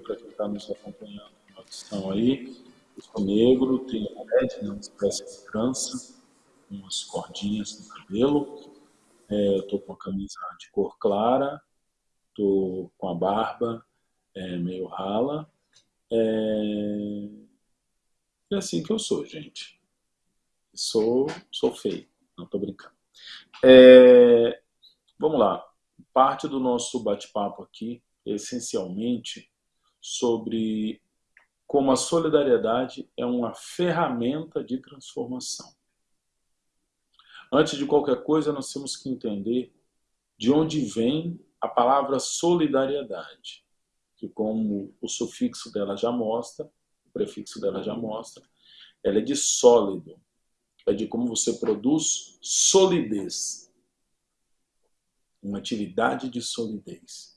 para quem está nos acompanhando na audição aí. Eu sou negro, tenho LED, né, uma espécie de trança, umas cordinhas no cabelo. É, estou com a camisa de cor clara, estou com a barba é, meio rala. É... é assim que eu sou, gente. Sou, sou feio, não estou brincando. É... Vamos lá. Parte do nosso bate-papo aqui essencialmente sobre como a solidariedade é uma ferramenta de transformação. Antes de qualquer coisa, nós temos que entender de onde vem a palavra solidariedade, que como o sufixo dela já mostra, o prefixo dela já mostra, ela é de sólido, é de como você produz solidez, uma atividade de solidez.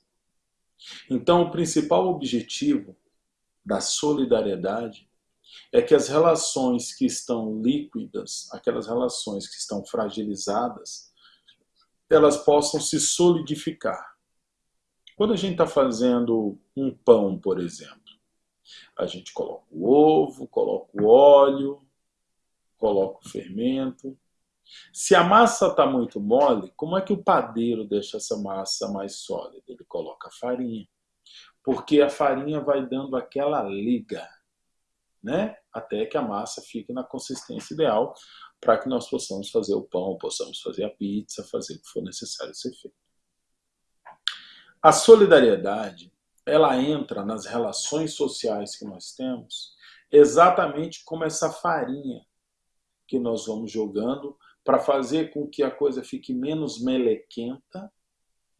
Então, o principal objetivo da solidariedade é que as relações que estão líquidas, aquelas relações que estão fragilizadas, elas possam se solidificar. Quando a gente está fazendo um pão, por exemplo, a gente coloca o ovo, coloca o óleo, coloca o fermento. Se a massa está muito mole, como é que o padeiro deixa essa massa mais sólida? Ele coloca farinha. Porque a farinha vai dando aquela liga, né? Até que a massa fique na consistência ideal para que nós possamos fazer o pão, possamos fazer a pizza, fazer o que for necessário ser feito. A solidariedade, ela entra nas relações sociais que nós temos exatamente como essa farinha que nós vamos jogando para fazer com que a coisa fique menos melequenta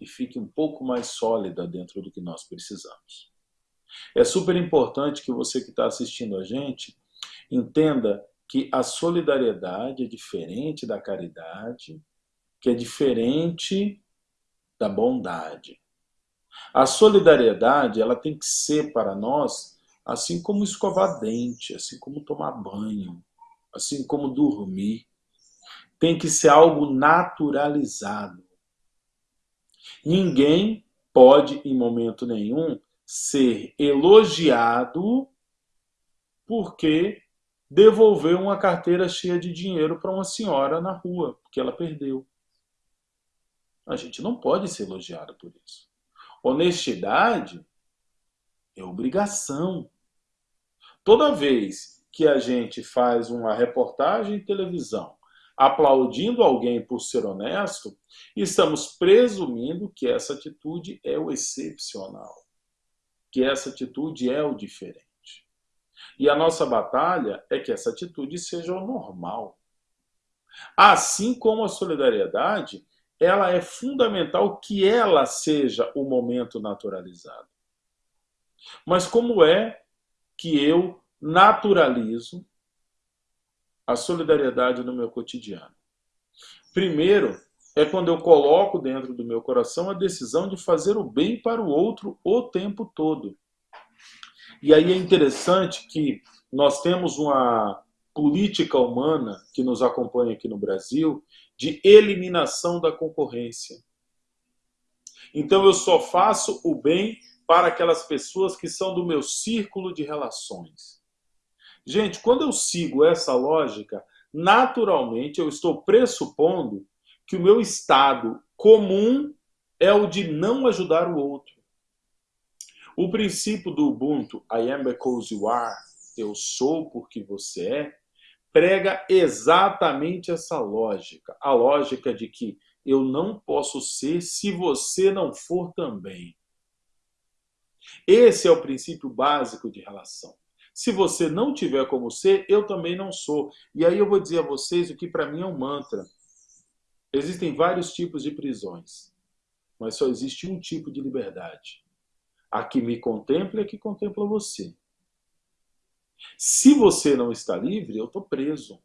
e fique um pouco mais sólida dentro do que nós precisamos. É super importante que você que está assistindo a gente entenda que a solidariedade é diferente da caridade, que é diferente da bondade. A solidariedade ela tem que ser para nós assim como escovar dente, assim como tomar banho, assim como dormir, tem que ser algo naturalizado. Ninguém pode, em momento nenhum, ser elogiado porque devolveu uma carteira cheia de dinheiro para uma senhora na rua, porque ela perdeu. A gente não pode ser elogiado por isso. Honestidade é obrigação. Toda vez que a gente faz uma reportagem em televisão aplaudindo alguém por ser honesto, estamos presumindo que essa atitude é o excepcional, que essa atitude é o diferente. E a nossa batalha é que essa atitude seja o normal. Assim como a solidariedade, ela é fundamental que ela seja o momento naturalizado. Mas como é que eu naturalizo a solidariedade no meu cotidiano? Primeiro, é quando eu coloco dentro do meu coração a decisão de fazer o bem para o outro o tempo todo. E aí é interessante que nós temos uma política humana que nos acompanha aqui no Brasil de eliminação da concorrência. Então eu só faço o bem para aquelas pessoas que são do meu círculo de relações. Gente, quando eu sigo essa lógica, naturalmente eu estou pressupondo que o meu estado comum é o de não ajudar o outro. O princípio do Ubuntu, I am because you are, eu sou porque você é, prega exatamente essa lógica. A lógica de que eu não posso ser se você não for também. Esse é o princípio básico de relação. Se você não tiver como ser, eu também não sou. E aí eu vou dizer a vocês o que para mim é um mantra. Existem vários tipos de prisões, mas só existe um tipo de liberdade. A que me contempla e a que contempla você. Se você não está livre, eu estou preso.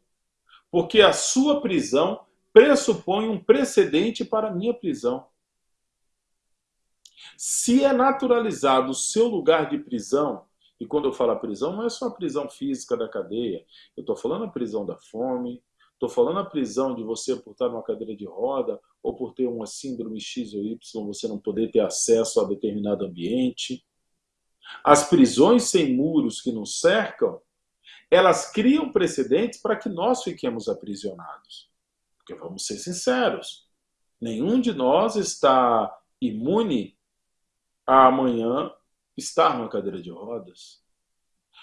Porque a sua prisão pressupõe um precedente para a minha prisão. Se é naturalizado o seu lugar de prisão, e quando eu falo a prisão, não é só a prisão física da cadeia. Eu estou falando a prisão da fome, estou falando a prisão de você por estar numa cadeira de roda ou por ter uma síndrome X ou Y, você não poder ter acesso a determinado ambiente. As prisões sem muros que nos cercam, elas criam precedentes para que nós fiquemos aprisionados. Porque vamos ser sinceros, nenhum de nós está imune a amanhã estar numa cadeira de rodas.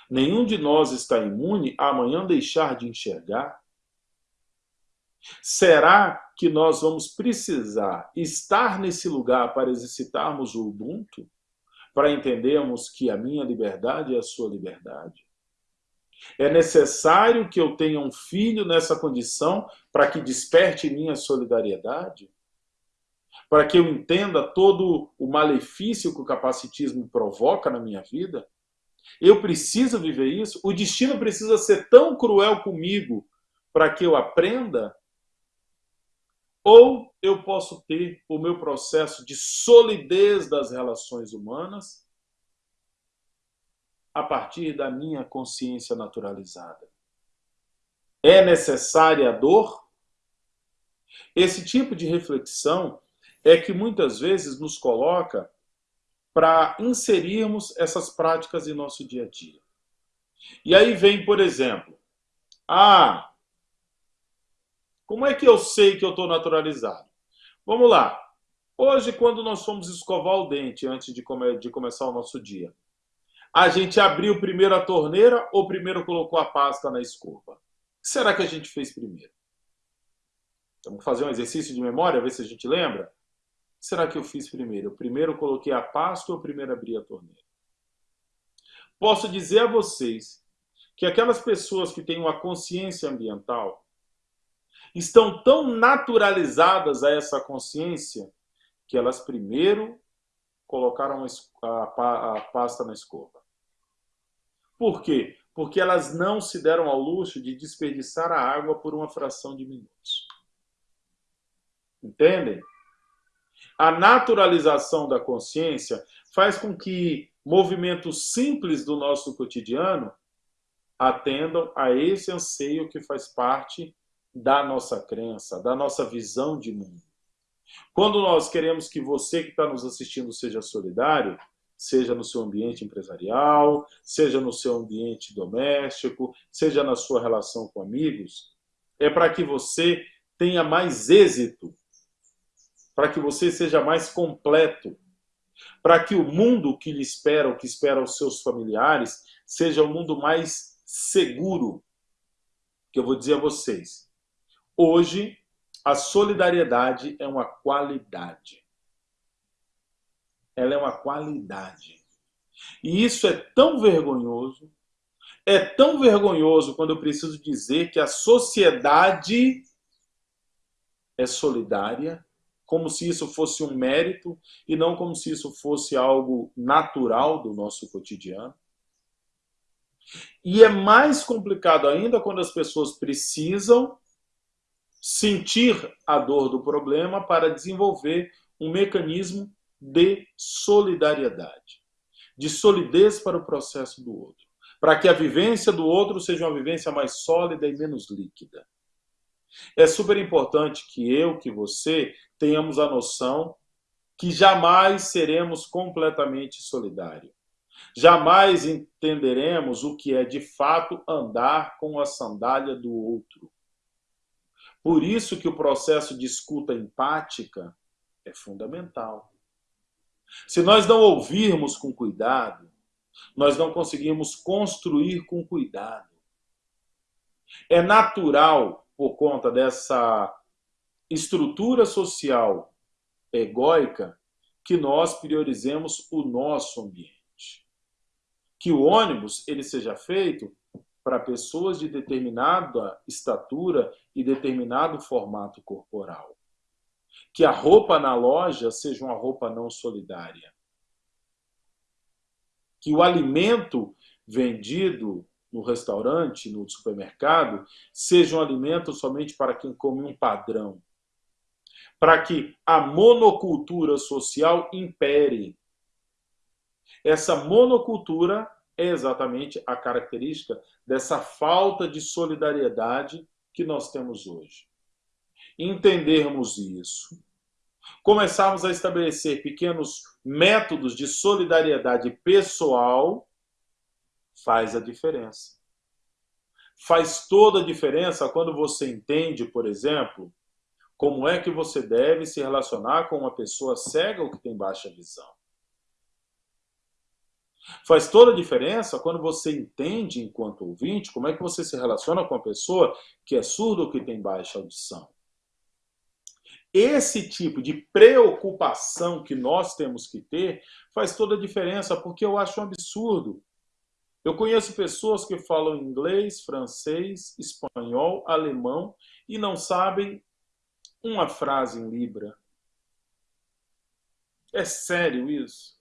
Nenhum de nós está imune a amanhã deixar de enxergar. Será que nós vamos precisar estar nesse lugar para exercitarmos o Ubuntu? Para entendermos que a minha liberdade é a sua liberdade? É necessário que eu tenha um filho nessa condição para que desperte minha solidariedade? Para que eu entenda todo o malefício que o capacitismo provoca na minha vida? Eu preciso viver isso? O destino precisa ser tão cruel comigo para que eu aprenda? Ou eu posso ter o meu processo de solidez das relações humanas a partir da minha consciência naturalizada. É necessária a dor? Esse tipo de reflexão é que muitas vezes nos coloca para inserirmos essas práticas em nosso dia a dia. E aí vem, por exemplo, ah, como é que eu sei que eu estou naturalizado? Vamos lá. Hoje, quando nós fomos escovar o dente antes de, come de começar o nosso dia, a gente abriu primeiro a torneira ou primeiro colocou a pasta na escova? O que será que a gente fez primeiro? Vamos fazer um exercício de memória, ver se a gente lembra? Será que eu fiz primeiro? Eu primeiro coloquei a pasta ou primeiro abri a torneira? Posso dizer a vocês que aquelas pessoas que têm uma consciência ambiental estão tão naturalizadas a essa consciência que elas primeiro colocaram a, pasta na escova. Por quê? Porque elas não se deram ao luxo de desperdiçar a água por uma fração de minutos. Entendem? A naturalização da consciência faz com que movimentos simples do nosso cotidiano atendam a esse anseio que faz parte da nossa crença, da nossa visão de mundo. Quando nós queremos que você que está nos assistindo seja solidário, seja no seu ambiente empresarial, seja no seu ambiente doméstico, seja na sua relação com amigos, é para que você tenha mais êxito, para que você seja mais completo, para que o mundo que lhe espera, o que espera os seus familiares, seja um mundo mais seguro. Que eu vou dizer a vocês, hoje a solidariedade é uma qualidade ela é uma qualidade. E isso é tão vergonhoso, é tão vergonhoso quando eu preciso dizer que a sociedade é solidária, como se isso fosse um mérito e não como se isso fosse algo natural do nosso cotidiano. E é mais complicado ainda quando as pessoas precisam sentir a dor do problema para desenvolver um mecanismo de solidariedade, de solidez para o processo do outro, para que a vivência do outro seja uma vivência mais sólida e menos líquida. É super importante que eu, que você, tenhamos a noção que jamais seremos completamente solidários. Jamais entenderemos o que é de fato andar com a sandália do outro. Por isso que o processo de escuta empática é fundamental. Se nós não ouvirmos com cuidado, nós não conseguimos construir com cuidado. É natural, por conta dessa estrutura social egóica, que nós priorizemos o nosso ambiente. Que o ônibus ele seja feito para pessoas de determinada estatura e determinado formato corporal que a roupa na loja seja uma roupa não solidária. Que o alimento vendido no restaurante, no supermercado, seja um alimento somente para quem come um padrão. Para que a monocultura social impere. Essa monocultura é exatamente a característica dessa falta de solidariedade que nós temos hoje entendermos isso, começarmos a estabelecer pequenos métodos de solidariedade pessoal faz a diferença. Faz toda a diferença quando você entende, por exemplo, como é que você deve se relacionar com uma pessoa cega ou que tem baixa visão. Faz toda a diferença quando você entende, enquanto ouvinte, como é que você se relaciona com a pessoa que é surda ou que tem baixa audição. Esse tipo de preocupação que nós temos que ter faz toda a diferença, porque eu acho um absurdo. Eu conheço pessoas que falam inglês, francês, espanhol, alemão e não sabem uma frase em Libra. É sério isso?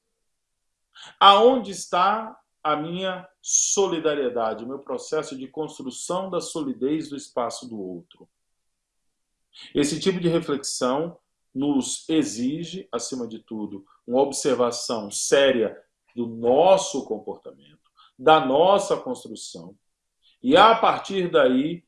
Aonde está a minha solidariedade, o meu processo de construção da solidez do espaço do outro? Esse tipo de reflexão nos exige, acima de tudo, uma observação séria do nosso comportamento, da nossa construção. E a partir daí,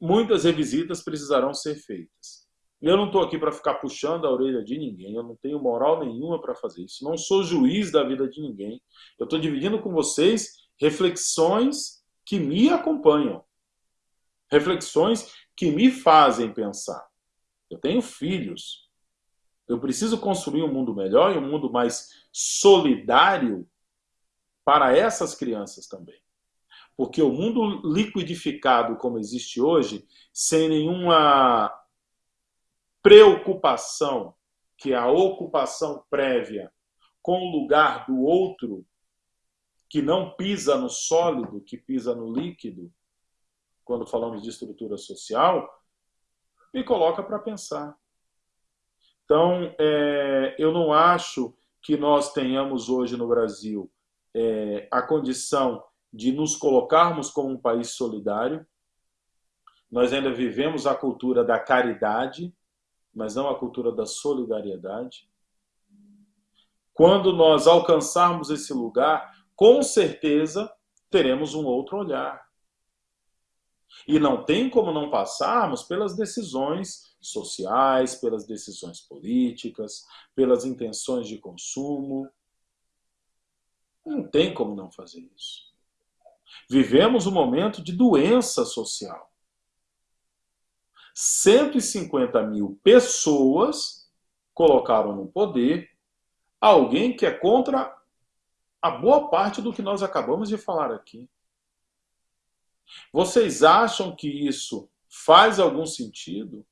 muitas revisitas precisarão ser feitas. Eu não estou aqui para ficar puxando a orelha de ninguém, eu não tenho moral nenhuma para fazer isso. Não sou juiz da vida de ninguém. Eu estou dividindo com vocês reflexões que me acompanham. Reflexões que me fazem pensar. Eu tenho filhos. Eu preciso construir um mundo melhor e um mundo mais solidário para essas crianças também. Porque o mundo liquidificado como existe hoje, sem nenhuma preocupação, que é a ocupação prévia com o lugar do outro, que não pisa no sólido, que pisa no líquido, quando falamos de estrutura social, me coloca para pensar. Então, é, eu não acho que nós tenhamos hoje no Brasil é, a condição de nos colocarmos como um país solidário. Nós ainda vivemos a cultura da caridade, mas não a cultura da solidariedade. Quando nós alcançarmos esse lugar, com certeza teremos um outro olhar. E não tem como não passarmos pelas decisões sociais, pelas decisões políticas, pelas intenções de consumo. Não tem como não fazer isso. Vivemos um momento de doença social. 150 mil pessoas colocaram no poder alguém que é contra a boa parte do que nós acabamos de falar aqui. Vocês acham que isso faz algum sentido?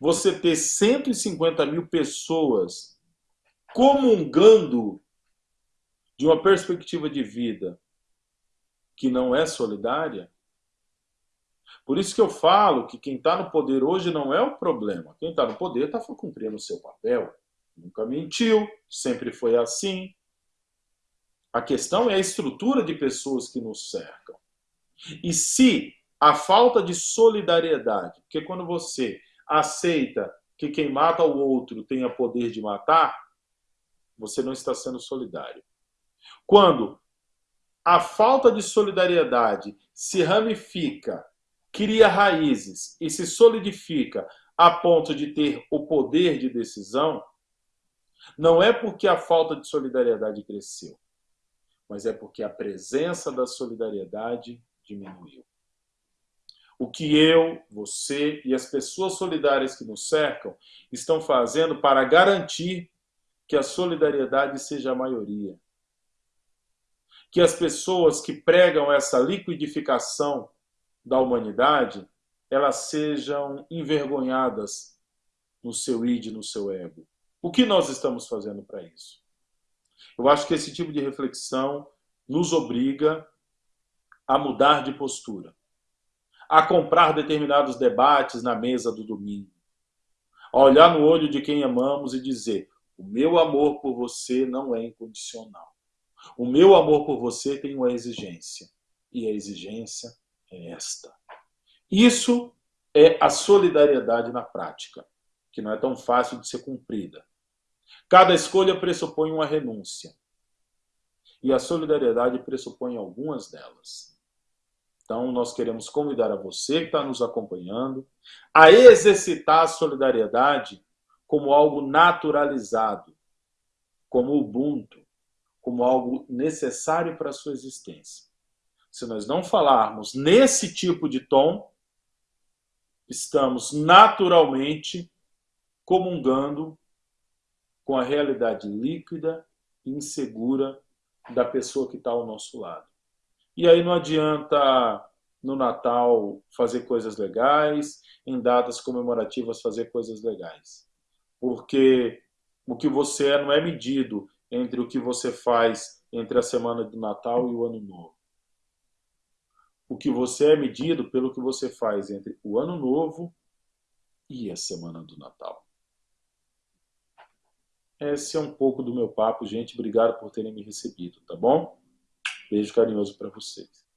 Você ter 150 mil pessoas comungando de uma perspectiva de vida que não é solidária? Por isso que eu falo que quem está no poder hoje não é o problema. Quem está no poder está cumprindo o seu papel. Nunca mentiu, sempre foi assim. A questão é a estrutura de pessoas que nos cercam. E se a falta de solidariedade, porque quando você aceita que quem mata o outro tenha poder de matar, você não está sendo solidário. Quando a falta de solidariedade se ramifica, cria raízes e se solidifica a ponto de ter o poder de decisão, não é porque a falta de solidariedade cresceu, mas é porque a presença da solidariedade diminuiu. O que eu, você e as pessoas solidárias que nos cercam estão fazendo para garantir que a solidariedade seja a maioria. Que as pessoas que pregam essa liquidificação da humanidade, elas sejam envergonhadas no seu id, no seu ego. O que nós estamos fazendo para isso? Eu acho que esse tipo de reflexão nos obriga a mudar de postura, a comprar determinados debates na mesa do domingo, a olhar no olho de quem amamos e dizer: o meu amor por você não é incondicional. O meu amor por você tem uma exigência, e a exigência é esta. Isso é a solidariedade na prática, que não é tão fácil de ser cumprida. Cada escolha pressupõe uma renúncia. E a solidariedade pressupõe algumas delas. Então, nós queremos convidar a você que está nos acompanhando a exercitar a solidariedade como algo naturalizado. como Ubuntu, como algo necessário para a sua existência. Se nós não falarmos nesse tipo de tom, estamos naturalmente comungando com a realidade líquida e insegura da pessoa que está ao nosso lado. E aí não adianta no Natal fazer coisas legais, em datas comemorativas fazer coisas legais. Porque o que você é não é medido entre o que você faz entre a semana do Natal e o Ano Novo. O que você é medido pelo que você faz entre o Ano Novo e a semana do Natal. Esse é um pouco do meu papo, gente. Obrigado por terem me recebido, tá bom? Beijo carinhoso para vocês.